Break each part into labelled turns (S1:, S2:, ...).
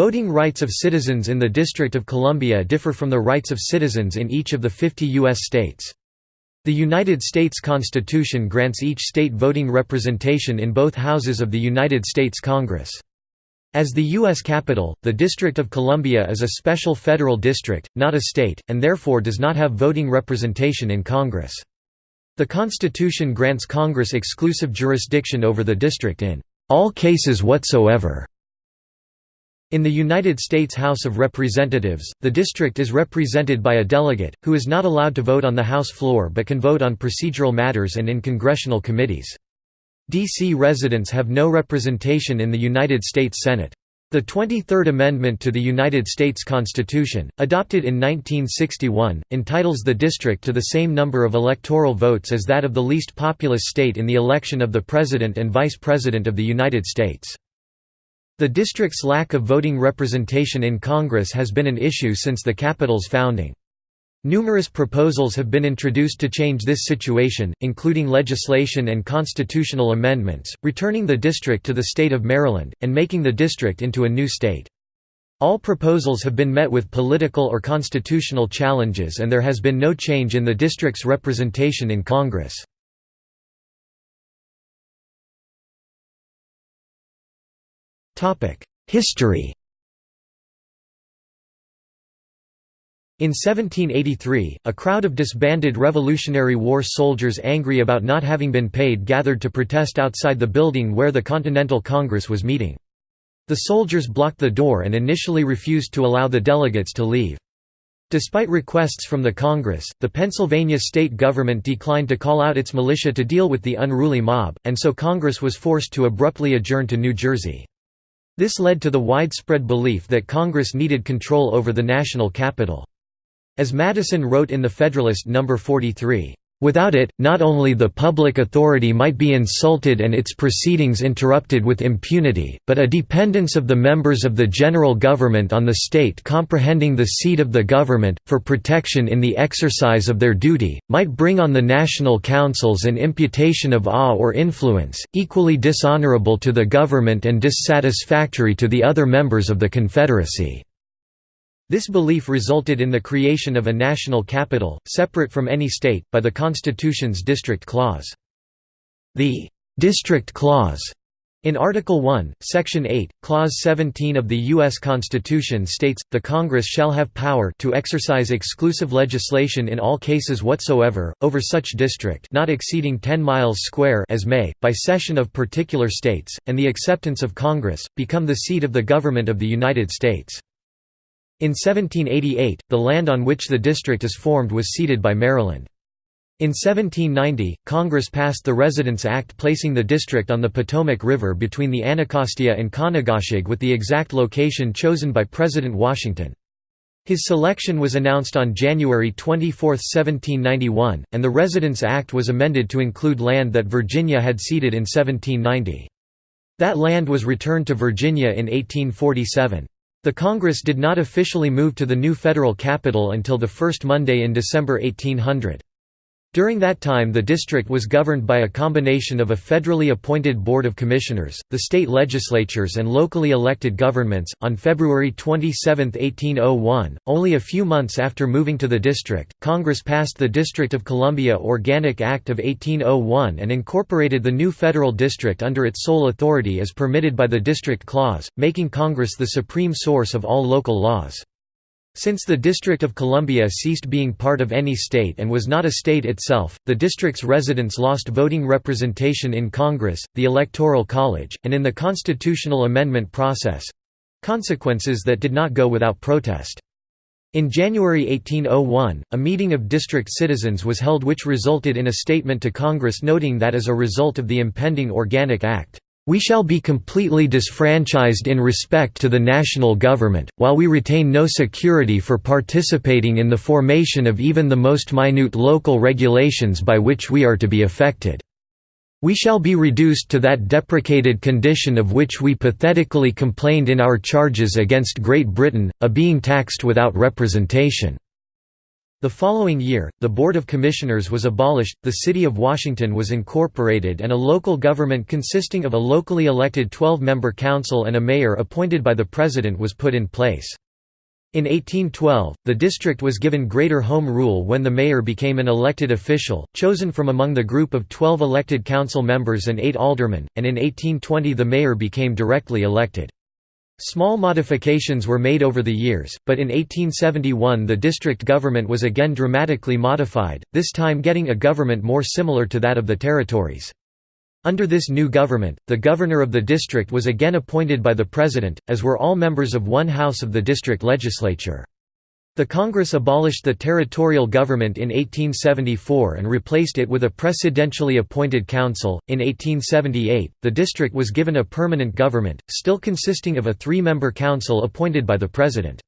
S1: Voting rights of citizens in the District of Columbia differ from the rights of citizens in each of the 50 U.S. states. The United States Constitution grants each state voting representation in both houses of the United States Congress. As the U.S. capital, the District of Columbia is a special federal district, not a state, and therefore does not have voting representation in Congress. The Constitution grants Congress exclusive jurisdiction over the district in all cases whatsoever. In the United States House of Representatives, the district is represented by a delegate, who is not allowed to vote on the House floor but can vote on procedural matters and in congressional committees. D.C. residents have no representation in the United States Senate. The 23rd Amendment to the United States Constitution, adopted in 1961, entitles the district to the same number of electoral votes as that of the least populous state in the election of the President and Vice President of the United States. The district's lack of voting representation in Congress has been an issue since the capital's founding. Numerous proposals have been introduced to change this situation, including legislation and constitutional amendments, returning the district to the state of Maryland, and making the district into a new state. All proposals have been met with political or constitutional challenges and there has been no change in the district's representation in Congress. History In 1783, a crowd of disbanded Revolutionary War soldiers angry about not having been paid gathered to protest outside the building where the Continental Congress was meeting. The soldiers blocked the door and initially refused to allow the delegates to leave. Despite requests from the Congress, the Pennsylvania state government declined to call out its militia to deal with the unruly mob, and so Congress was forced to abruptly adjourn to New Jersey. This led to the widespread belief that Congress needed control over the national capital. As Madison wrote in the Federalist No. 43, Without it, not only the public authority might be insulted and its proceedings interrupted with impunity, but a dependence of the members of the general government on the state comprehending the seat of the government, for protection in the exercise of their duty, might bring on the national councils an imputation of awe or influence, equally dishonorable to the government and dissatisfactory to the other members of the Confederacy. This belief resulted in the creation of a national capital, separate from any state, by the Constitution's District Clause. The «District Clause» in Article 1, Section 8, Clause 17 of the U.S. Constitution states, the Congress shall have power to exercise exclusive legislation in all cases whatsoever, over such district not exceeding 10 miles square as may, by cession of particular states, and the acceptance of Congress, become the seat of the government of the United States. In 1788, the land on which the district is formed was ceded by Maryland. In 1790, Congress passed the Residence Act placing the district on the Potomac River between the Anacostia and Conococheague with the exact location chosen by President Washington. His selection was announced on January 24, 1791, and the Residence Act was amended to include land that Virginia had ceded in 1790. That land was returned to Virginia in 1847. The Congress did not officially move to the new federal capital until the first Monday in December 1800. During that time the district was governed by a combination of a federally appointed board of commissioners, the state legislatures and locally elected governments. On February 27, 1801, only a few months after moving to the district, Congress passed the District of Columbia Organic Act of 1801 and incorporated the new federal district under its sole authority as permitted by the District Clause, making Congress the supreme source of all local laws. Since the District of Columbia ceased being part of any state and was not a state itself, the district's residents lost voting representation in Congress, the Electoral College, and in the constitutional amendment process—consequences that did not go without protest. In January 1801, a meeting of district citizens was held which resulted in a statement to Congress noting that as a result of the impending Organic Act, we shall be completely disfranchised in respect to the national government, while we retain no security for participating in the formation of even the most minute local regulations by which we are to be affected. We shall be reduced to that deprecated condition of which we pathetically complained in our charges against Great Britain, a being taxed without representation." The following year, the Board of Commissioners was abolished, the City of Washington was incorporated and a local government consisting of a locally elected 12-member council and a mayor appointed by the President was put in place. In 1812, the district was given greater home rule when the mayor became an elected official, chosen from among the group of 12 elected council members and 8 aldermen, and in 1820 the mayor became directly elected. Small modifications were made over the years, but in 1871 the district government was again dramatically modified, this time getting a government more similar to that of the territories. Under this new government, the governor of the district was again appointed by the president, as were all members of one house of the district legislature. The Congress abolished the territorial government in 1874 and replaced it with a presidentially appointed council. In 1878, the district was given a permanent government, still consisting of a three member council appointed by the president.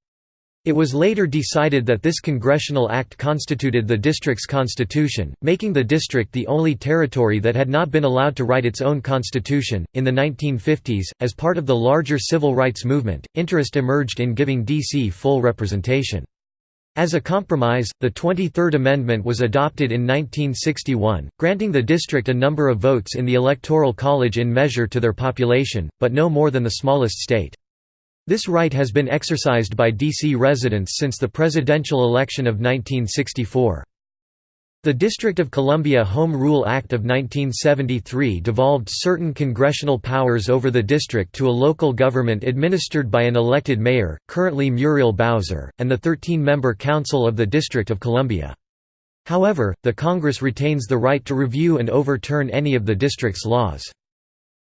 S1: It was later decided that this congressional act constituted the district's constitution, making the district the only territory that had not been allowed to write its own constitution. In the 1950s, as part of the larger civil rights movement, interest emerged in giving D.C. full representation. As a compromise, the 23rd Amendment was adopted in 1961, granting the district a number of votes in the Electoral College in measure to their population, but no more than the smallest state. This right has been exercised by D.C. residents since the presidential election of 1964. The District of Columbia Home Rule Act of 1973 devolved certain congressional powers over the district to a local government administered by an elected mayor, currently Muriel Bowser, and the 13-member Council of the District of Columbia. However, the Congress retains the right to review and overturn any of the district's laws.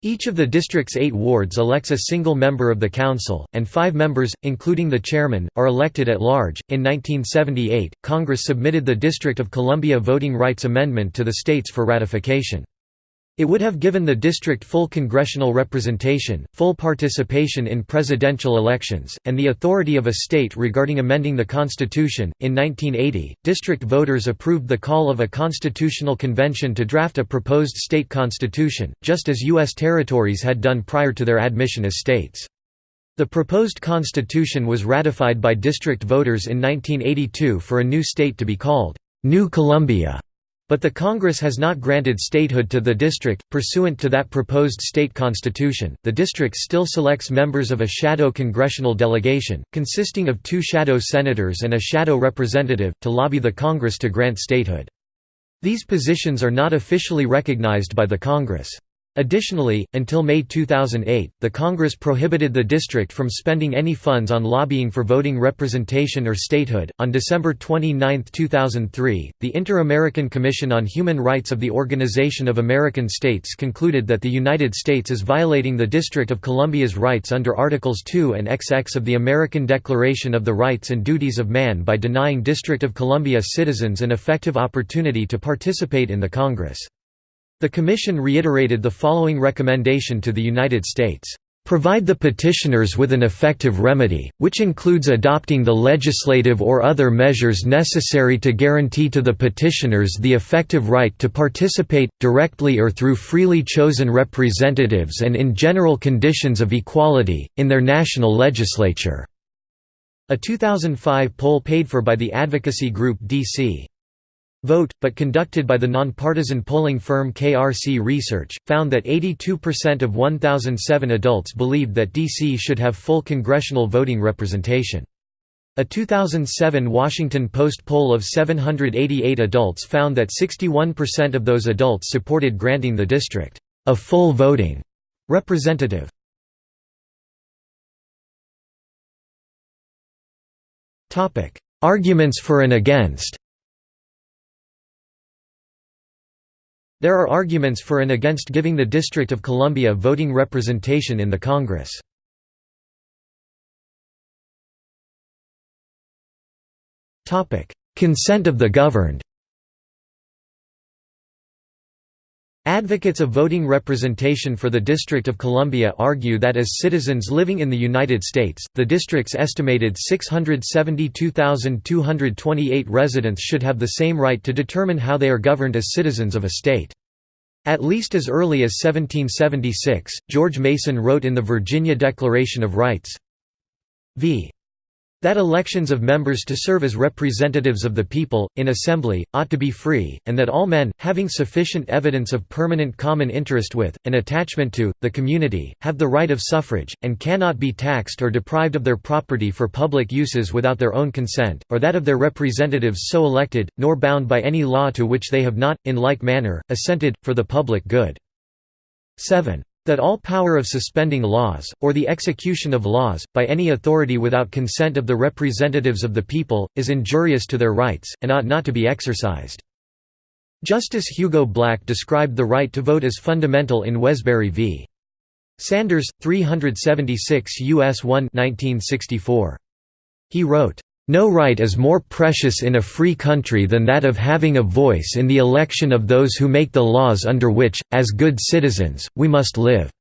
S1: Each of the district's eight wards elects a single member of the council, and five members, including the chairman, are elected at large. In 1978, Congress submitted the District of Columbia Voting Rights Amendment to the states for ratification. It would have given the district full congressional representation, full participation in presidential elections, and the authority of a state regarding amending the Constitution. In 1980, district voters approved the call of a constitutional convention to draft a proposed state constitution, just as U.S. territories had done prior to their admission as states. The proposed constitution was ratified by district voters in 1982 for a new state to be called New Columbia. But the Congress has not granted statehood to the district. Pursuant to that proposed state constitution, the district still selects members of a shadow congressional delegation, consisting of two shadow senators and a shadow representative, to lobby the Congress to grant statehood. These positions are not officially recognized by the Congress. Additionally, until May 2008, the Congress prohibited the district from spending any funds on lobbying for voting representation or statehood. On December 29, 2003, the Inter-American Commission on Human Rights of the Organization of American States concluded that the United States is violating the District of Columbia's rights under Articles 2 and XX of the American Declaration of the Rights and Duties of Man by denying District of Columbia citizens an effective opportunity to participate in the Congress. The Commission reiterated the following recommendation to the United States. Provide the petitioners with an effective remedy, which includes adopting the legislative or other measures necessary to guarantee to the petitioners the effective right to participate, directly or through freely chosen representatives and in general conditions of equality, in their national legislature." A 2005 poll paid for by the advocacy group DC Vote, but conducted by the nonpartisan polling firm KRC Research, found that 82% of 1,007 adults believed that D.C. should have full congressional voting representation. A 2007 Washington Post poll of 788 adults found that 61% of those adults supported granting the district a full voting representative. Arguments for and against There are arguments for and against giving the District of Columbia voting representation in the Congress. Consent of the governed Advocates of voting representation for the District of Columbia argue that as citizens living in the United States, the district's estimated 672,228 residents should have the same right to determine how they are governed as citizens of a state. At least as early as 1776, George Mason wrote in the Virginia Declaration of Rights, v. That elections of members to serve as representatives of the people, in assembly, ought to be free, and that all men, having sufficient evidence of permanent common interest with, and attachment to, the community, have the right of suffrage, and cannot be taxed or deprived of their property for public uses without their own consent, or that of their representatives so elected, nor bound by any law to which they have not, in like manner, assented, for the public good. 7. That all power of suspending laws, or the execution of laws, by any authority without consent of the representatives of the people, is injurious to their rights, and ought not to be exercised. Justice Hugo Black described the right to vote as fundamental in Wesberry v. Sanders, 376 U.S. 1 1964. He wrote, no right is more precious in a free country than that of having a voice in the election of those who make the laws under which, as good citizens, we must live.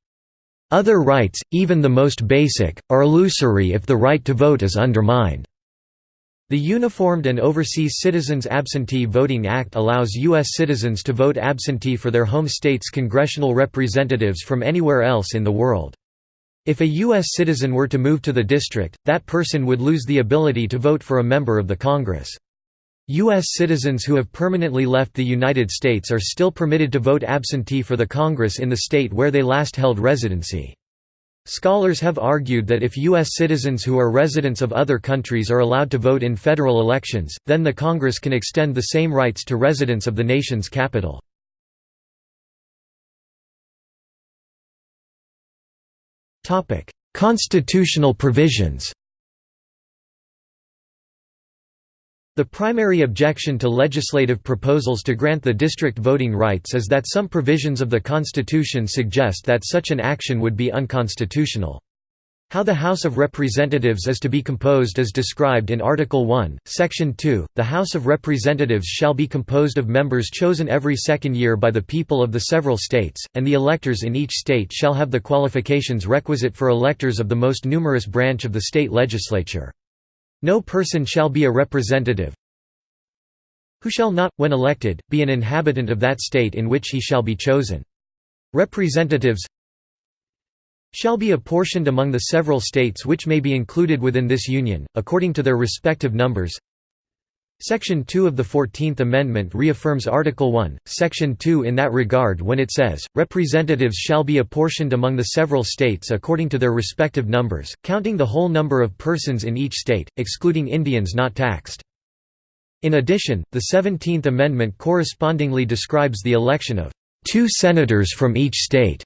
S1: Other rights, even the most basic, are illusory if the right to vote is undermined. The Uniformed and Overseas Citizens Absentee Voting Act allows U.S. citizens to vote absentee for their home state's congressional representatives from anywhere else in the world. If a U.S. citizen were to move to the district, that person would lose the ability to vote for a member of the Congress. U.S. citizens who have permanently left the United States are still permitted to vote absentee for the Congress in the state where they last held residency. Scholars have argued that if U.S. citizens who are residents of other countries are allowed to vote in federal elections, then the Congress can extend the same rights to residents of the nation's capital. Constitutional provisions The primary objection to legislative proposals to grant the district voting rights is that some provisions of the Constitution suggest that such an action would be unconstitutional. How the House of Representatives is to be composed is described in Article 1, Section 2. The House of Representatives shall be composed of members chosen every second year by the people of the several states, and the electors in each state shall have the qualifications requisite for electors of the most numerous branch of the state legislature. No person shall be a representative who shall not, when elected, be an inhabitant of that state in which he shall be chosen. Representatives shall be apportioned among the several states which may be included within this Union, according to their respective numbers. Section 2 of the Fourteenth Amendment reaffirms Article 1, Section 2 in that regard when it says, "...representatives shall be apportioned among the several states according to their respective numbers, counting the whole number of persons in each state, excluding Indians not taxed." In addition, the Seventeenth Amendment correspondingly describes the election of two senators from each state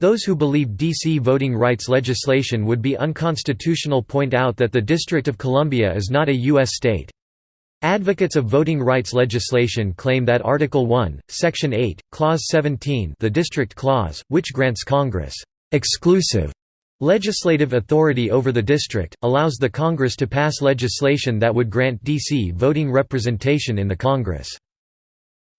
S1: those who believe D.C. voting rights legislation would be unconstitutional point out that the District of Columbia is not a U.S. state. Advocates of voting rights legislation claim that Article 1, Section 8, Clause 17 the District Clause, which grants Congress «exclusive» legislative authority over the district, allows the Congress to pass legislation that would grant D.C. voting representation in the Congress.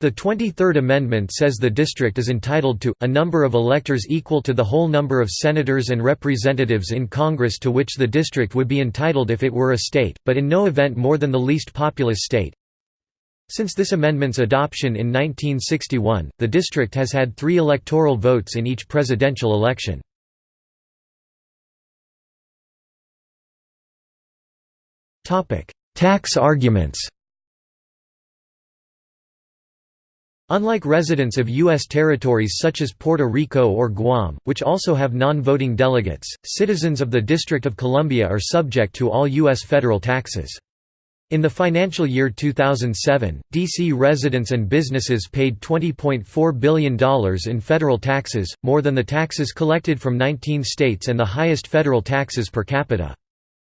S1: The 23rd Amendment says the district is entitled to, a number of electors equal to the whole number of senators and representatives in Congress to which the district would be entitled if it were a state, but in no event more than the least populous state. Since this amendment's adoption in 1961, the district has had three electoral votes in each presidential election. Tax arguments Unlike residents of U.S. territories such as Puerto Rico or Guam, which also have non-voting delegates, citizens of the District of Columbia are subject to all U.S. federal taxes. In the financial year 2007, D.C. residents and businesses paid $20.4 billion in federal taxes, more than the taxes collected from 19 states and the highest federal taxes per capita.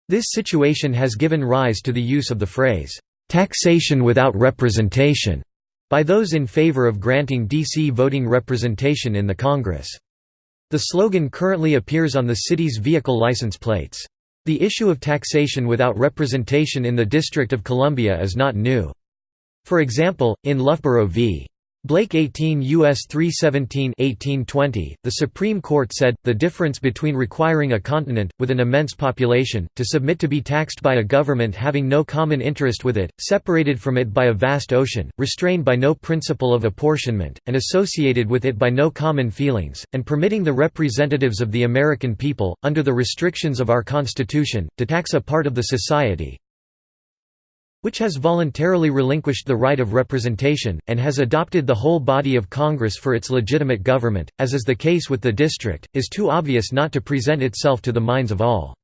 S1: This situation has given rise to the use of the phrase, "...taxation without representation." By those in favor of granting D.C. voting representation in the Congress. The slogan currently appears on the city's vehicle license plates. The issue of taxation without representation in the District of Columbia is not new. For example, in Loughborough v. Blake 18 U.S. 317 1820, the Supreme Court said, the difference between requiring a continent, with an immense population, to submit to be taxed by a government having no common interest with it, separated from it by a vast ocean, restrained by no principle of apportionment, and associated with it by no common feelings, and permitting the representatives of the American people, under the restrictions of our Constitution, to tax a part of the society, which has voluntarily relinquished the right of representation, and has adopted the whole body of Congress for its legitimate government, as is the case with the district, is too obvious not to present itself to the minds of all.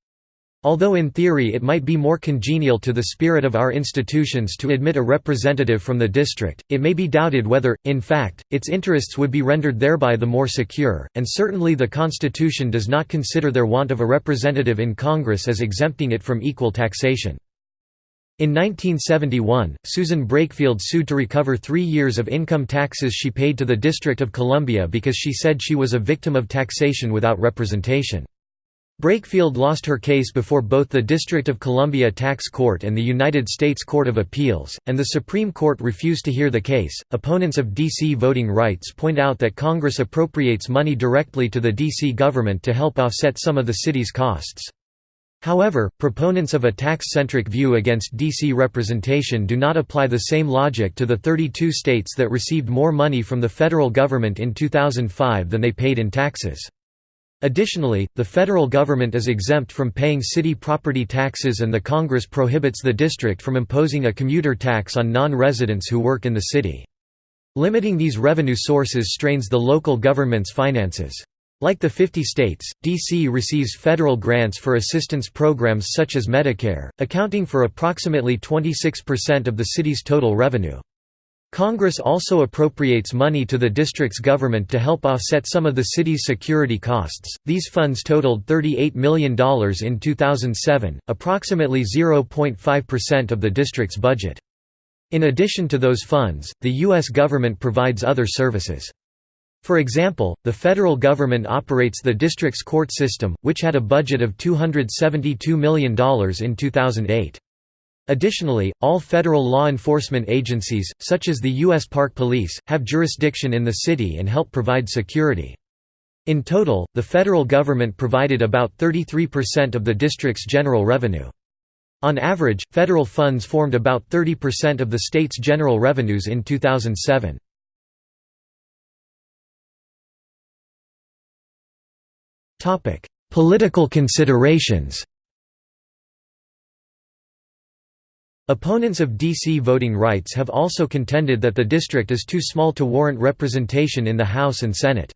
S1: Although in theory it might be more congenial to the spirit of our institutions to admit a representative from the district, it may be doubted whether, in fact, its interests would be rendered thereby the more secure, and certainly the Constitution does not consider their want of a representative in Congress as exempting it from equal taxation. In 1971, Susan Brakefield sued to recover three years of income taxes she paid to the District of Columbia because she said she was a victim of taxation without representation. Brakefield lost her case before both the District of Columbia Tax Court and the United States Court of Appeals, and the Supreme Court refused to hear the case. Opponents of D.C. voting rights point out that Congress appropriates money directly to the D.C. government to help offset some of the city's costs. However, proponents of a tax-centric view against DC representation do not apply the same logic to the 32 states that received more money from the federal government in 2005 than they paid in taxes. Additionally, the federal government is exempt from paying city property taxes and the Congress prohibits the district from imposing a commuter tax on non-residents who work in the city. Limiting these revenue sources strains the local government's finances. Like the 50 states, D.C. receives federal grants for assistance programs such as Medicare, accounting for approximately 26% of the city's total revenue. Congress also appropriates money to the district's government to help offset some of the city's security costs. These funds totaled $38 million in 2007, approximately 0.5% of the district's budget. In addition to those funds, the U.S. government provides other services. For example, the federal government operates the district's court system, which had a budget of $272 million in 2008. Additionally, all federal law enforcement agencies, such as the U.S. Park Police, have jurisdiction in the city and help provide security. In total, the federal government provided about 33% of the district's general revenue. On average, federal funds formed about 30% of the state's general revenues in 2007. Topic: Political considerations. Opponents of DC voting rights have also contended that the district is too small to warrant representation in the House and Senate.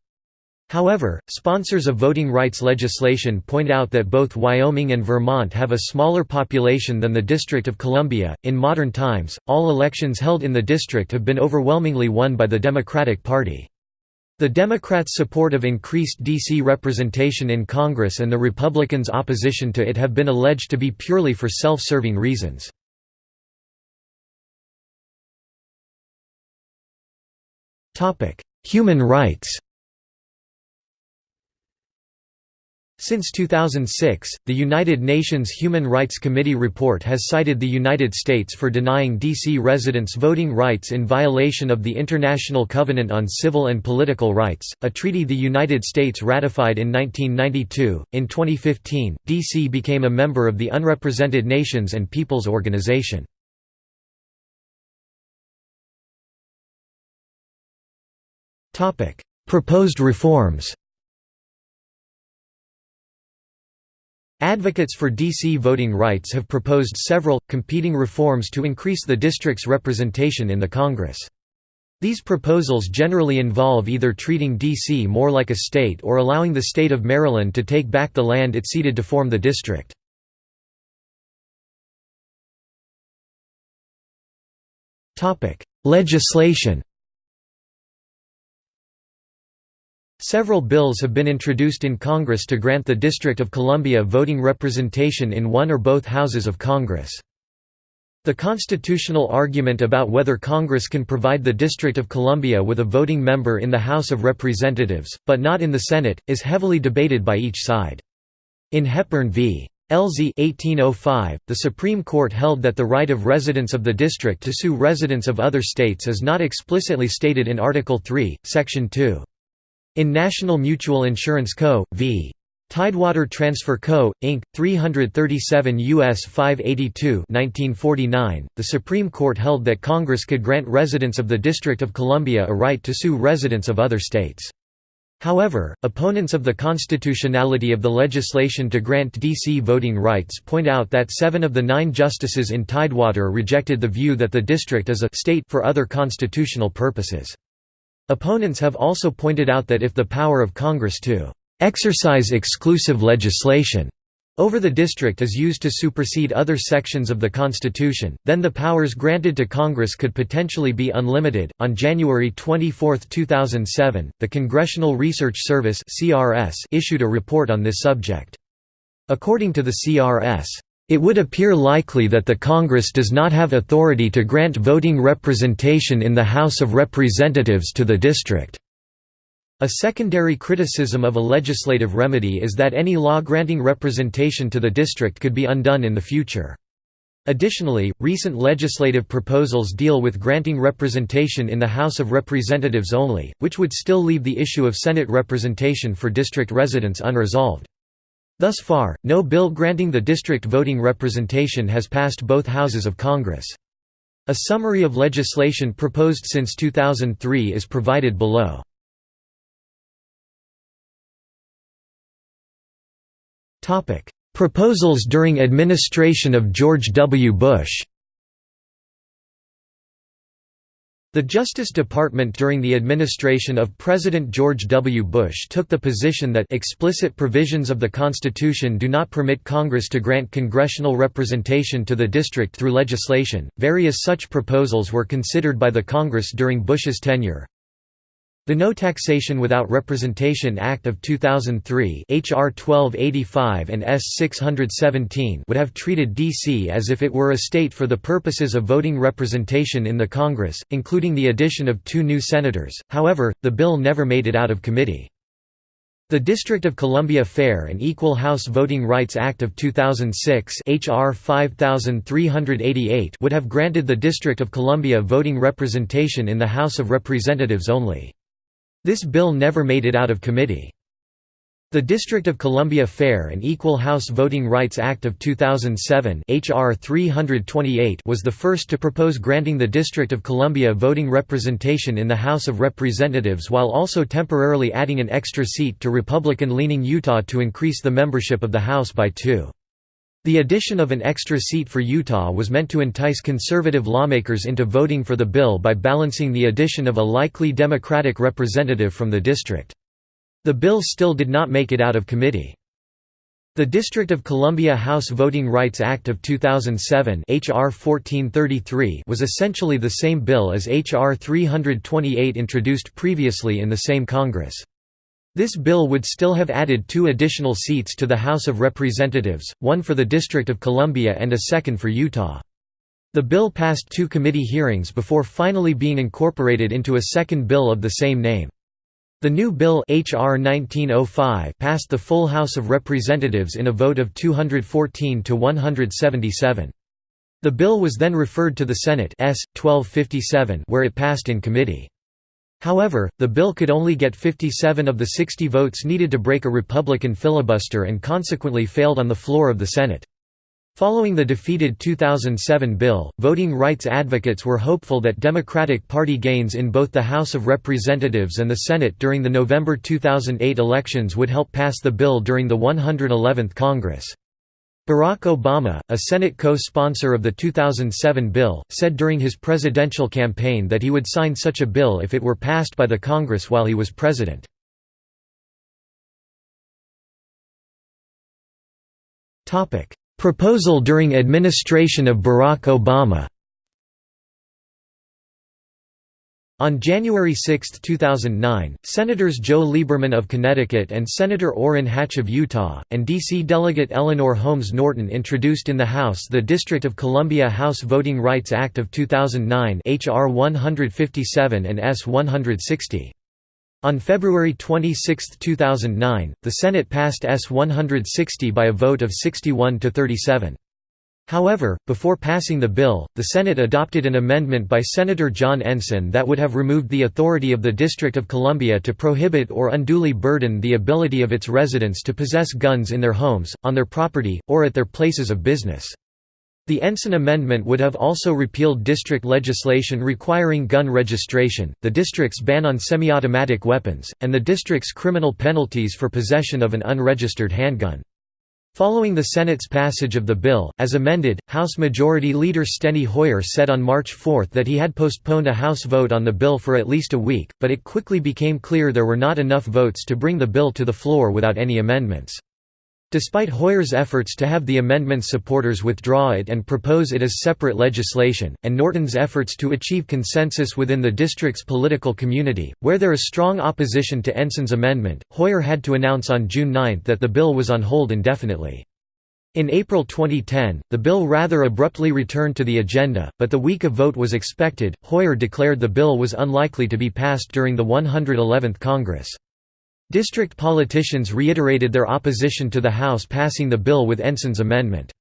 S1: However, sponsors of voting rights legislation point out that both Wyoming and Vermont have a smaller population than the District of Columbia. In modern times, all elections held in the district have been overwhelmingly won by the Democratic Party. The Democrats' support of increased D.C. representation in Congress and the Republicans' opposition to it have been alleged to be purely for self-serving reasons. Human rights Since 2006, the United Nations Human Rights Committee report has cited the United States for denying D.C. residents voting rights in violation of the International Covenant on Civil and Political Rights, a treaty the United States ratified in 1992. In 2015, D.C. became a member of the Unrepresented Nations and Peoples Organization. Proposed reforms Advocates for DC voting rights have proposed several, competing reforms to increase the district's representation in the Congress. These proposals generally involve either treating D.C. more like a state or allowing the state of Maryland to take back the land it ceded to form the district. Legislation Several bills have been introduced in Congress to grant the District of Columbia voting representation in one or both houses of Congress. The constitutional argument about whether Congress can provide the District of Columbia with a voting member in the House of Representatives, but not in the Senate, is heavily debated by each side. In Hepburn v. Elzey 1805, the Supreme Court held that the right of residents of the district to sue residents of other states is not explicitly stated in Article 3, Section 2. In National Mutual Insurance Co. v. Tidewater Transfer Co., Inc., 337 U.S. 582 1949, the Supreme Court held that Congress could grant residents of the District of Columbia a right to sue residents of other states. However, opponents of the constitutionality of the legislation to grant D.C. voting rights point out that seven of the nine justices in Tidewater rejected the view that the district is a state for other constitutional purposes. Opponents have also pointed out that if the power of Congress to exercise exclusive legislation over the district is used to supersede other sections of the Constitution, then the powers granted to Congress could potentially be unlimited. On January 24, 2007, the Congressional Research Service (CRS) issued a report on this subject. According to the CRS, it would appear likely that the Congress does not have authority to grant voting representation in the House of Representatives to the district. A secondary criticism of a legislative remedy is that any law granting representation to the district could be undone in the future. Additionally, recent legislative proposals deal with granting representation in the House of Representatives only, which would still leave the issue of Senate representation for district residents unresolved. Thus far, no bill granting the district voting representation has passed both houses of Congress. A summary of legislation proposed since 2003 is provided below. Proposals during administration of George W. Bush The Justice Department during the administration of President George W. Bush took the position that explicit provisions of the Constitution do not permit Congress to grant congressional representation to the district through legislation. Various such proposals were considered by the Congress during Bush's tenure. The No Taxation Without Representation Act of 2003 HR 1285 and S 617 would have treated D.C. as if it were a state for the purposes of voting representation in the Congress, including the addition of two new senators, however, the bill never made it out of committee. The District of Columbia Fair and Equal House Voting Rights Act of 2006 HR 5388 would have granted the District of Columbia voting representation in the House of Representatives only. This bill never made it out of committee. The District of Columbia Fair and Equal House Voting Rights Act of 2007 HR 328 was the first to propose granting the District of Columbia voting representation in the House of Representatives while also temporarily adding an extra seat to Republican-leaning Utah to increase the membership of the House by two. The addition of an extra seat for Utah was meant to entice conservative lawmakers into voting for the bill by balancing the addition of a likely Democratic representative from the district. The bill still did not make it out of committee. The District of Columbia House Voting Rights Act of 2007 HR 1433 was essentially the same bill as HR 328 introduced previously in the same Congress. This bill would still have added two additional seats to the House of Representatives, one for the District of Columbia and a second for Utah. The bill passed two committee hearings before finally being incorporated into a second bill of the same name. The new bill HR 1905 passed the full House of Representatives in a vote of 214 to 177. The bill was then referred to the Senate S. 1257 where it passed in committee. However, the bill could only get 57 of the 60 votes needed to break a Republican filibuster and consequently failed on the floor of the Senate. Following the defeated 2007 bill, voting rights advocates were hopeful that Democratic Party gains in both the House of Representatives and the Senate during the November 2008 elections would help pass the bill during the 111th Congress. Barack Obama, a Senate co-sponsor of the 2007 bill, said during his presidential campaign that he would sign such a bill if it were passed by the Congress while he was president. Proposal during administration of Barack Obama On January 6, 2009, Senators Joe Lieberman of Connecticut and Senator Orrin Hatch of Utah, and D.C. Delegate Eleanor Holmes Norton introduced in the House the District of Columbia House Voting Rights Act of 2009 H.R. 157 and S. 160. On February 26, 2009, the Senate passed S-160 by a vote of 61 to 37. However, before passing the bill, the Senate adopted an amendment by Senator John Ensign that would have removed the authority of the District of Columbia to prohibit or unduly burden the ability of its residents to possess guns in their homes, on their property, or at their places of business. The Ensign Amendment would have also repealed district legislation requiring gun registration, the district's ban on semi-automatic weapons, and the district's criminal penalties for possession of an unregistered handgun. Following the Senate's passage of the bill, as amended, House Majority Leader Steny Hoyer said on March 4 that he had postponed a House vote on the bill for at least a week, but it quickly became clear there were not enough votes to bring the bill to the floor without any amendments. Despite Hoyer's efforts to have the amendment's supporters withdraw it and propose it as separate legislation, and Norton's efforts to achieve consensus within the district's political community, where there is strong opposition to Ensign's amendment, Hoyer had to announce on June 9 that the bill was on hold indefinitely. In April 2010, the bill rather abruptly returned to the agenda, but the week of vote was expected, Hoyer declared the bill was unlikely to be passed during the 111th Congress. District politicians reiterated their opposition to the House passing the bill with Ensign's amendment.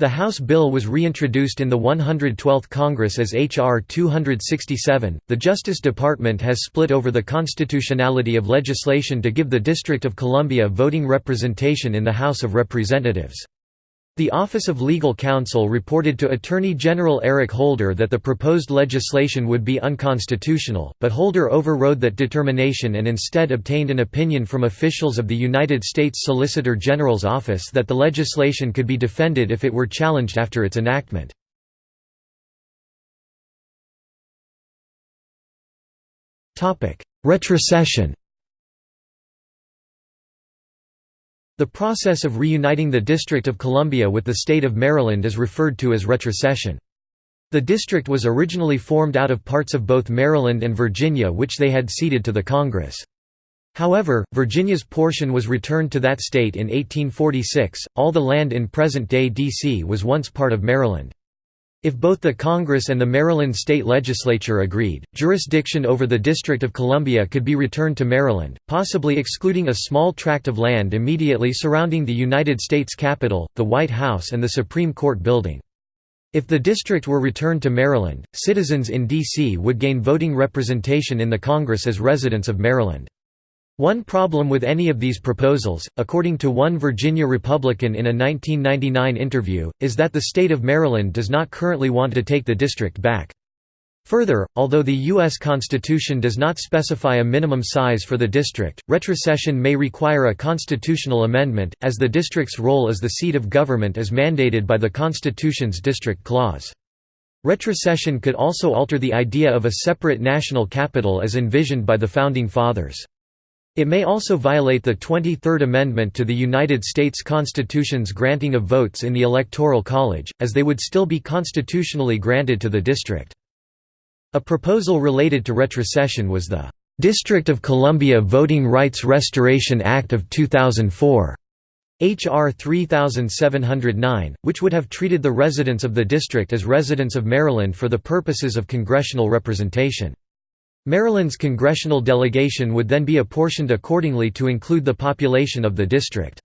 S1: The House bill was reintroduced in the 112th Congress as H.R. 267. The Justice Department has split over the constitutionality of legislation to give the District of Columbia voting representation in the House of Representatives. The Office of Legal Counsel reported to Attorney General Eric Holder that the proposed legislation would be unconstitutional, but Holder overrode that determination and instead obtained an opinion from officials of the United States Solicitor General's office that the legislation could be defended if it were challenged after its enactment. Retrocession The process of reuniting the District of Columbia with the state of Maryland is referred to as retrocession. The district was originally formed out of parts of both Maryland and Virginia which they had ceded to the Congress. However, Virginia's portion was returned to that state in 1846. All the land in present-day D.C. was once part of Maryland. If both the Congress and the Maryland state legislature agreed, jurisdiction over the District of Columbia could be returned to Maryland, possibly excluding a small tract of land immediately surrounding the United States Capitol, the White House and the Supreme Court building. If the district were returned to Maryland, citizens in D.C. would gain voting representation in the Congress as residents of Maryland. One problem with any of these proposals, according to one Virginia Republican in a 1999 interview, is that the state of Maryland does not currently want to take the district back. Further, although the U.S. Constitution does not specify a minimum size for the district, retrocession may require a constitutional amendment, as the district's role as the seat of government is mandated by the Constitution's District Clause. Retrocession could also alter the idea of a separate national capital as envisioned by the Founding Fathers. It may also violate the 23rd Amendment to the United States Constitution's granting of votes in the Electoral College, as they would still be constitutionally granted to the district. A proposal related to retrocession was the District of Columbia Voting Rights Restoration Act of 2004. H.R. 3709, which would have treated the residents of the district as residents of Maryland for the purposes of congressional representation. Maryland's congressional delegation would then be apportioned accordingly to include the population of the district.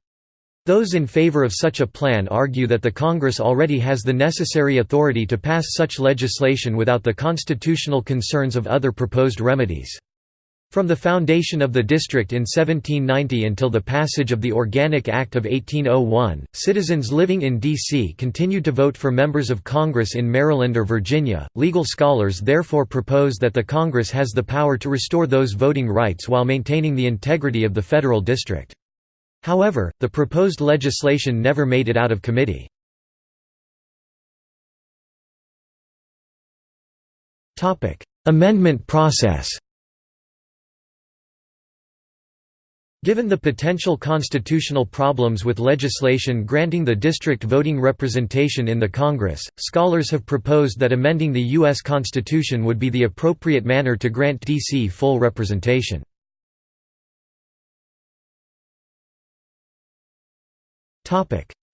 S1: Those in favor of such a plan argue that the Congress already has the necessary authority to pass such legislation without the constitutional concerns of other proposed remedies. From the foundation of the district in 1790 until the passage of the Organic Act of 1801, citizens living in D.C. continued to vote for members of Congress in Maryland or Virginia. Legal scholars therefore propose that the Congress has the power to restore those voting rights while maintaining the integrity of the federal district. However, the proposed legislation never made it out of committee. Amendment process Given the potential constitutional problems with legislation granting the district voting representation in the Congress, scholars have proposed that amending the U.S. Constitution would be the appropriate manner to grant D.C. full representation.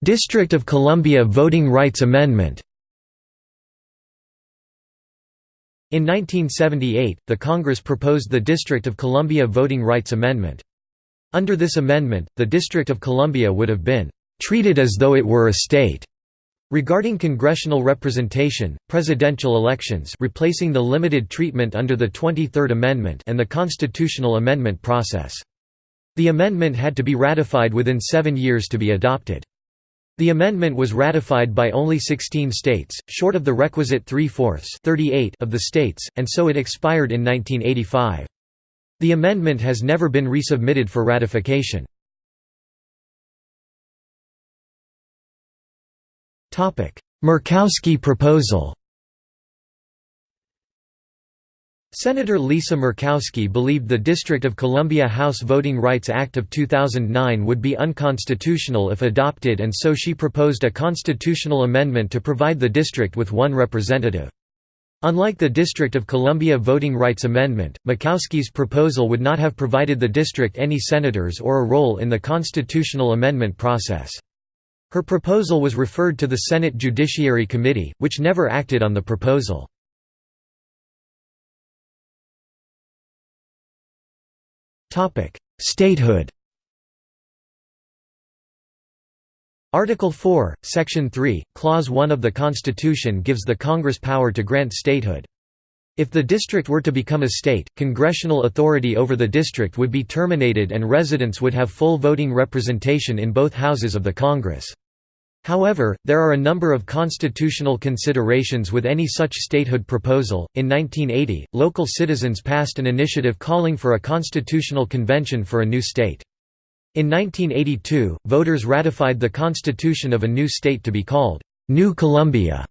S1: District of Columbia Voting Rights Amendment In 1978, the Congress proposed the District of Columbia Voting Rights Amendment. Under this amendment, the District of Columbia would have been treated as though it were a state. Regarding congressional representation, presidential elections replacing the limited treatment under the 23rd Amendment and the constitutional amendment process. The amendment had to be ratified within seven years to be adopted. The amendment was ratified by only 16 states, short of the requisite three-fourths of the states, and so it expired in 1985. The amendment has never been resubmitted for ratification. Murkowski proposal Senator Lisa Murkowski believed the District of Columbia House Voting Rights Act of 2009 would be unconstitutional if adopted and so she proposed a constitutional amendment to provide the district with one representative. Unlike the District of Columbia Voting Rights Amendment, Murkowski's proposal would not have provided the district any senators or a role in the constitutional amendment process. Her proposal was referred to the Senate Judiciary Committee, which never acted on the proposal. Statehood Article 4, Section 3, Clause 1 of the Constitution gives the Congress power to grant statehood. If the district were to become a state, congressional authority over the district would be terminated and residents would have full voting representation in both houses of the Congress. However, there are a number of constitutional considerations with any such statehood proposal. In 1980, local citizens passed an initiative calling for a constitutional convention for a new state. In 1982, voters ratified the constitution of a new state to be called New Columbia.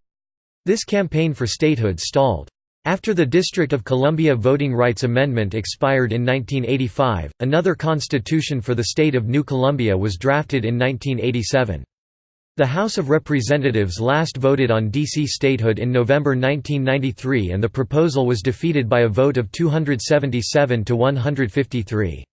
S1: This campaign for statehood stalled. After the District of Columbia Voting Rights Amendment expired in 1985, another constitution for the state of New Columbia was drafted in 1987. The House of Representatives last voted on D.C. statehood in November 1993 and the proposal was defeated by a vote of 277 to 153.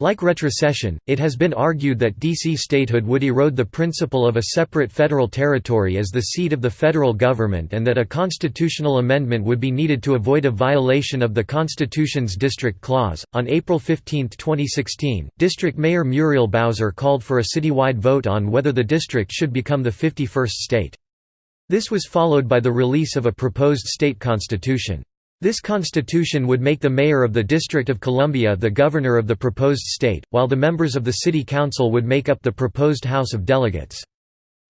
S1: Like retrocession, it has been argued that D.C. statehood would erode the principle of a separate federal territory as the seat of the federal government and that a constitutional amendment would be needed to avoid a violation of the Constitution's District Clause. On April 15, 2016, District Mayor Muriel Bowser called for a citywide vote on whether the district should become the 51st state. This was followed by the release of a proposed state constitution. This constitution would make the mayor of the District of Columbia the governor of the proposed state, while the members of the city council would make up the proposed House of Delegates.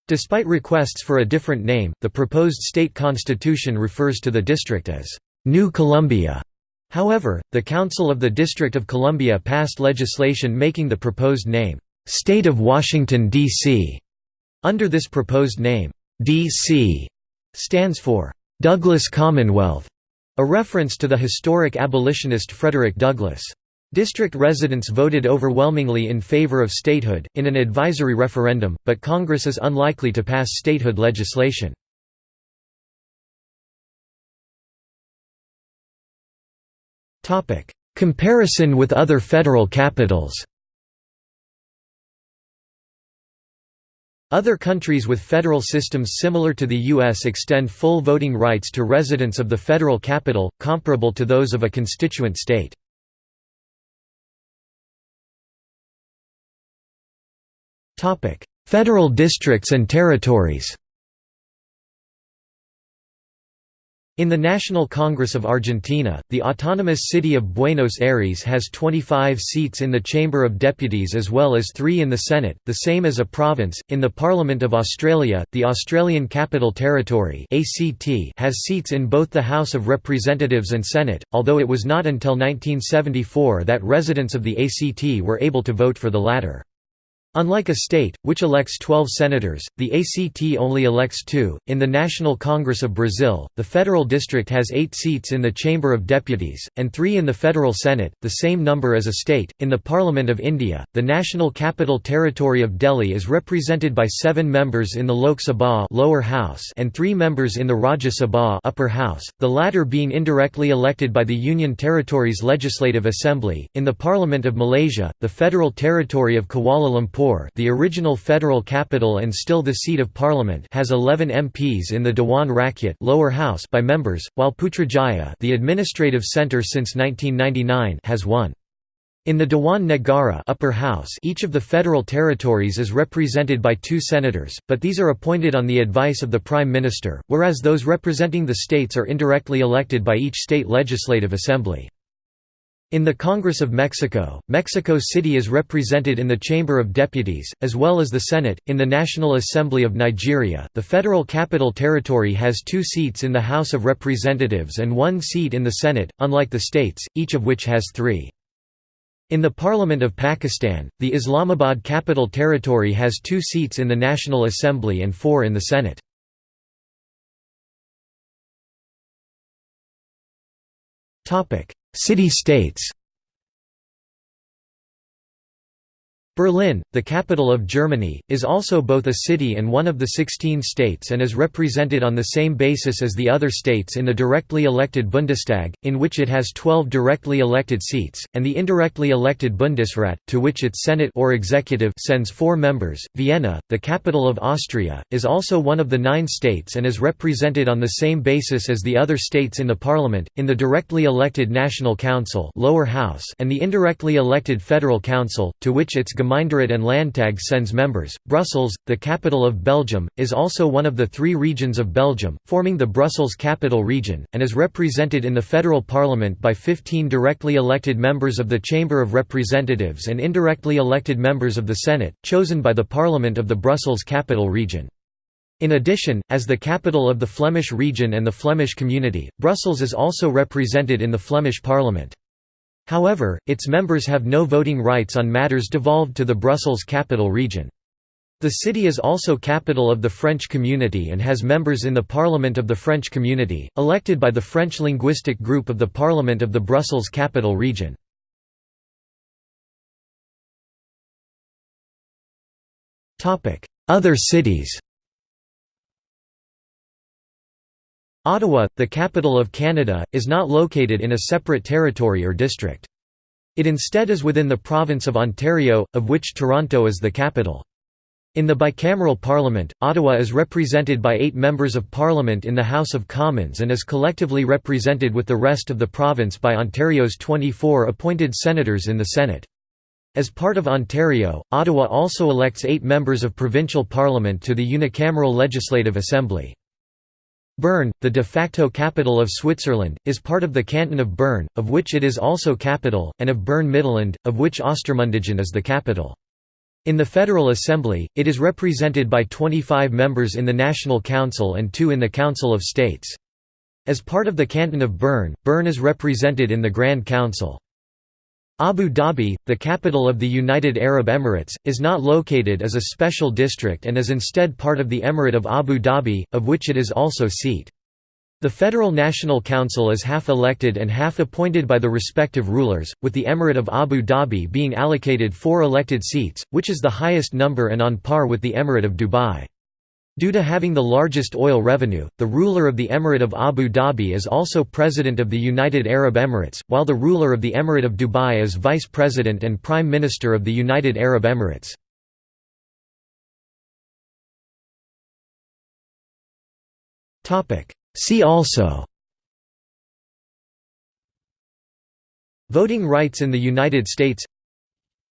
S1: Despite requests for a different name, the proposed state constitution refers to the district as New Columbia. However, the Council of the District of Columbia passed legislation making the proposed name, State of Washington, D.C. Under this proposed name, D.C. stands for Douglas Commonwealth. A reference to the historic abolitionist Frederick Douglass. District residents voted overwhelmingly in favor of statehood, in an advisory referendum, but Congress is unlikely to pass statehood legislation. Comparison with other federal capitals Other countries with federal systems similar to the U.S. extend full voting rights to residents of the federal capital, comparable to those of a constituent state. Federal districts and territories In the National Congress of Argentina, the autonomous city of Buenos Aires has 25 seats in the Chamber of Deputies as well as three in the Senate, the same as a province. In the Parliament of Australia, the Australian Capital Territory has seats in both the House of Representatives and Senate, although it was not until 1974 that residents of the ACT were able to vote for the latter. Unlike a state, which elects 12 senators, the ACT only elects two. In the National Congress of Brazil, the federal district has eight seats in the Chamber of Deputies, and three in the federal Senate, the same number as a state. In the Parliament of India, the National Capital Territory of Delhi is represented by seven members in the Lok Sabha lower house and three members in the Rajya Sabha upper house, the latter being indirectly elected by the Union Territory's Legislative Assembly. In the Parliament of Malaysia, the Federal Territory of Kuala Lumpur The original federal capital and still the seat of parliament has 11 MPs in the Dewan Rakyat lower house by members, while Putrajaya the administrative centre since 1999 has one. In the Dewan Negara upper house each of the federal territories is represented by two senators, but these are appointed on the advice of the Prime Minister, whereas those representing the states are indirectly elected by each state legislative assembly. In the Congress of Mexico, Mexico City is represented in the Chamber of Deputies, as well as the Senate. In the National Assembly of Nigeria, the Federal Capital Territory has two seats in the House of Representatives and one seat in the Senate, unlike the states, each of which has three. In the Parliament of Pakistan, the Islamabad Capital Territory has two seats in the National Assembly and four in the Senate. City-states Berlin, the capital of Germany, is also both a city and one of the 16 states and is represented on the same basis as the other states in the directly elected Bundestag, in which it has 12 directly elected seats, and the indirectly elected Bundesrat, to which its Senate or executive sends four members. Vienna, the capital of Austria, is also one of the nine states and is represented on the same basis as the other states in the parliament, in the directly elected National Council lower house and the indirectly elected Federal Council, to which its Gemeinderat and Landtag sends members. Brussels, the capital of Belgium, is also one of the three regions of Belgium, forming the Brussels Capital Region, and is represented in the federal parliament by 15 directly elected members of the Chamber of Representatives and indirectly elected members of the Senate, chosen by the Parliament of the Brussels Capital Region. In addition, as the capital of the Flemish region and the Flemish community, Brussels is also represented in the Flemish Parliament. However, its members have no voting rights on matters devolved to the Brussels capital region. The city is also capital of the French community and has members in the Parliament of the French community, elected by the French linguistic group of the Parliament of the Brussels capital region. Other cities Ottawa, the capital of Canada, is not located in a separate territory or district. It instead is within the province of Ontario, of which Toronto is the capital. In the bicameral parliament, Ottawa is represented by eight members of parliament in the House of Commons and is collectively represented with the rest of the province by Ontario's 24 appointed senators in the Senate. As part of Ontario, Ottawa also elects eight members of provincial parliament to the unicameral Legislative Assembly. Bern, the de facto capital of Switzerland, is part of the canton of Bern, of which it is also capital, and of Bern-Mittelland, of which Ostermundigen is the capital. In the Federal Assembly, it is represented by 25 members in the National Council and two in the Council of States. As part of the canton of Bern, Bern is represented in the Grand Council. Abu Dhabi, the capital of the United Arab Emirates, is not located as a special district and is instead part of the Emirate of Abu Dhabi, of which it is also seat. The Federal National Council is half elected and half appointed by the respective rulers, with the Emirate of Abu Dhabi being allocated four elected seats, which is the highest number and on par with the Emirate of Dubai. Due to having the largest oil revenue, the ruler of the Emirate of Abu Dhabi is also President of the United Arab Emirates, while the ruler of the Emirate of Dubai is Vice President and Prime Minister of the United Arab Emirates. See also Voting rights in the United States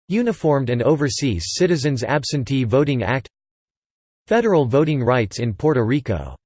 S1: Uniformed and Overseas Citizens Absentee Voting Act Federal voting rights in Puerto Rico